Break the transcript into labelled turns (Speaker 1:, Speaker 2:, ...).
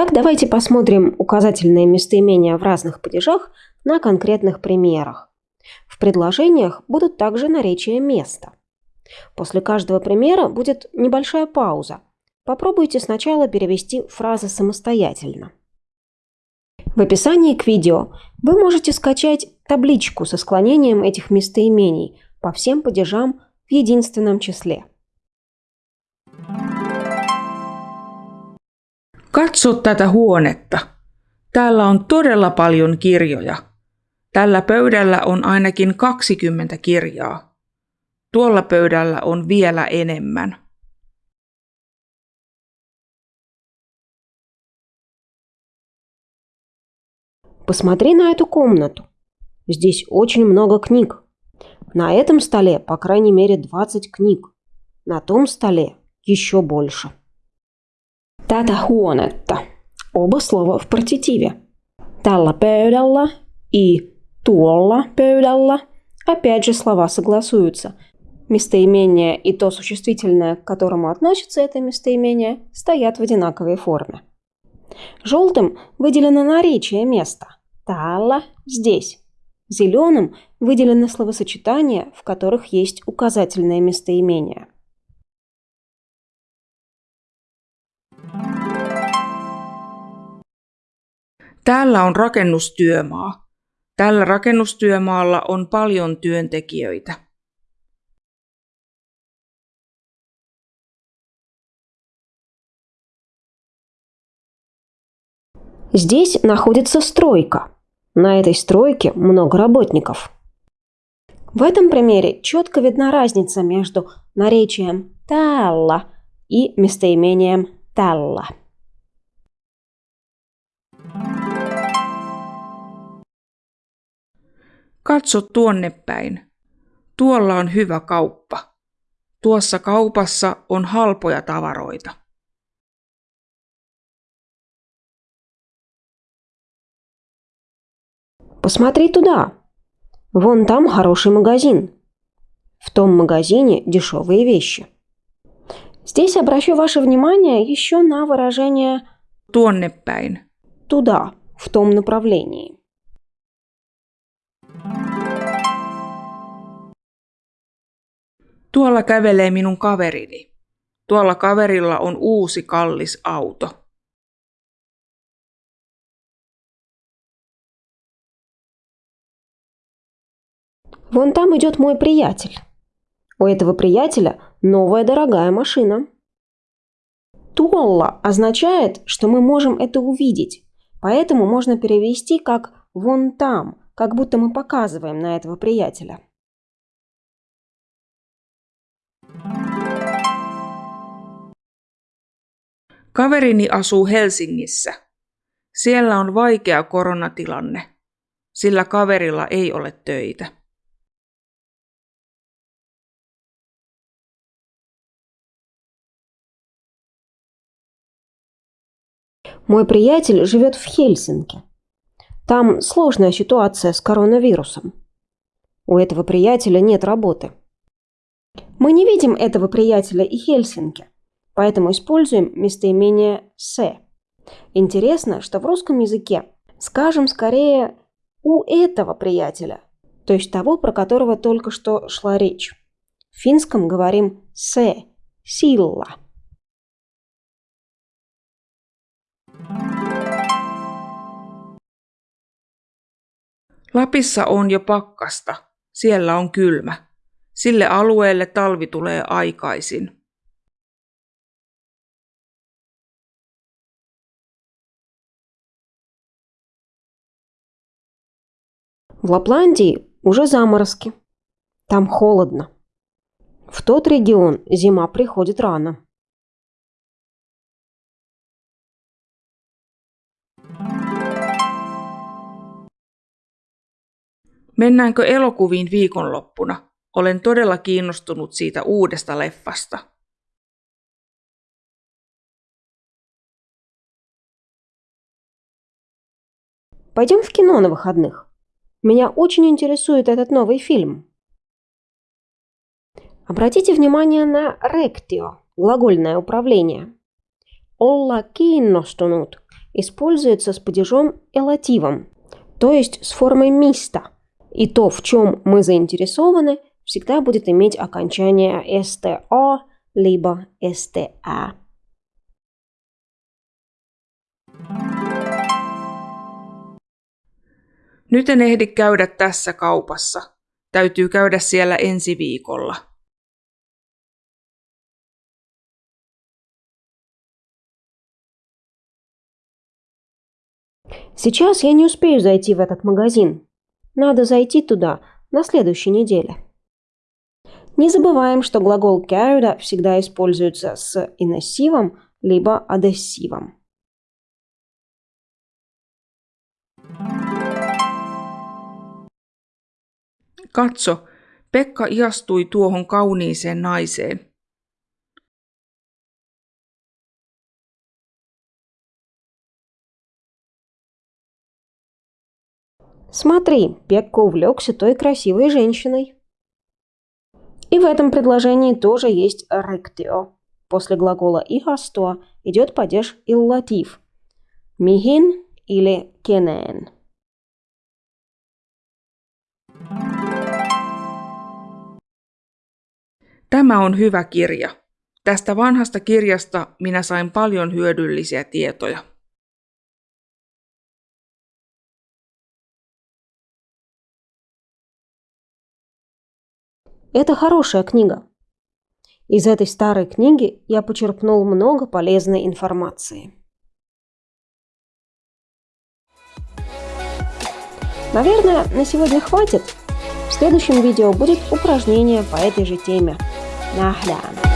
Speaker 1: Итак, давайте посмотрим указательные местоимения в разных падежах на конкретных примерах. В предложениях будут также наречия места. После каждого примера будет небольшая пауза. Попробуйте сначала перевести фразы самостоятельно. В описании к видео вы можете скачать табличку со склонением этих местоимений по всем падежам в единственном числе.
Speaker 2: Katso tätä huonetta. Täällä on todella paljon kirjoja. Tällä pöydällä on ainakin 20 kirjaa. Tuolla pöydällä on vielä enemmän.
Speaker 1: Посмотри на эту комнату. Здесь очень много книг. На этом столе, по крайней мере, 20 книг. На том столе еще больше. Tätä huonetta. Оба слова в партитиве. Tällä pöydällä и туолла пöydällä. Опять же слова согласуются. Местоимение и то существительное, к которому относится это местоимение, стоят в одинаковой форме. Желтым выделено наречие места. Тала – здесь. Зеленым выделены словосочетания, в которых есть указательное местоимение.
Speaker 2: Täällä on rakennustyömaa. Tällä rakennustyömaalla on paljon työntekijöitä.
Speaker 1: Здесь находится стройка. На этой стройке много работников. В этом примере четко видна разница между наречием «тäällä» и местоимением «tällä».
Speaker 2: Katso tuonne päin. Tuolla on hyvä kauppa. Tuossa kaupassa on halpoja tavaroita.
Speaker 1: Посмотри туда. Вон там хороший магазин. В том магазине дешевые вещи. Здесь обращу ваше внимание еще на выражение
Speaker 2: päin.
Speaker 1: «туда», в том направлении.
Speaker 2: Tuolla kävelee minun kaverini. Tuolla kaverilla on uusi kallis auto.
Speaker 1: Вон там идет мой приятель. У этого приятеля новая дорогая машина. Туолла означает, что мы можем это увидеть, поэтому можно перевести как «вон там», как будто мы показываем на этого приятеля.
Speaker 2: Kaverini asuu Helsingissä. Siellä on vaikea koronatilanne, sillä kaverilla ei ole töitä.
Speaker 1: Мой приятель живет в Хельсинки. Там сложная ситуация с коронавирусом. У этого приятеля нет работы. Мы не видим этого приятеля и Хельсинки, поэтому используем местоимение «се». Интересно, что в русском языке скажем скорее «у этого приятеля», то есть того, про которого только что шла речь. В финском говорим «се», «силла».
Speaker 2: Lapissa on jo pakkasta. Siellä on kylmä. Sille alueelle talvi tulee aikaisin.
Speaker 1: В Лапландии уже заморозки. Там холодно. В тот регион зима приходит рано.
Speaker 2: Mennäänkö elokuviin viikonloppuna? Olen todella kiinnostunut siitä uudesta leffasta.
Speaker 1: Пойдем в кино на выходных. Меня очень интересует этот новый фильм. Обратите внимание на ректио, глагольное управление. Olla kiinnostunut используется с падежом элативом, то есть с формой миста. И то, в чем мы заинтересованы, всегда будет иметь окончание sta либо sta.
Speaker 2: Nyt en ehdi käydä tässä kaupassa. Täytyy käydä siellä ensi viikolla.
Speaker 1: Сейчас я не успею зайти в этот магазин. Надо зайти туда на следующей неделе. Не забываем, что глагол käydä всегда используется с инессивом либо адессивом.
Speaker 2: Katso, Pekka iastui tuohon kauniiseen naiseen.
Speaker 1: Смотри, Пекка увлекся той красивой женщиной. И в этом предложении тоже есть ректио. После глагола ihastua идет падеж иллатив. Михин или кенен.
Speaker 2: Tämä on hyvä kirja. Tästä vanhasta kirjasta minä sain paljon hyödyllisiä tietoja.
Speaker 1: Это хорошая книга. Из этой старой книги я почерпнул много полезной информации. Наверное, на сегодня хватит. В следующем видео будет упражнение по этой же теме. نهلم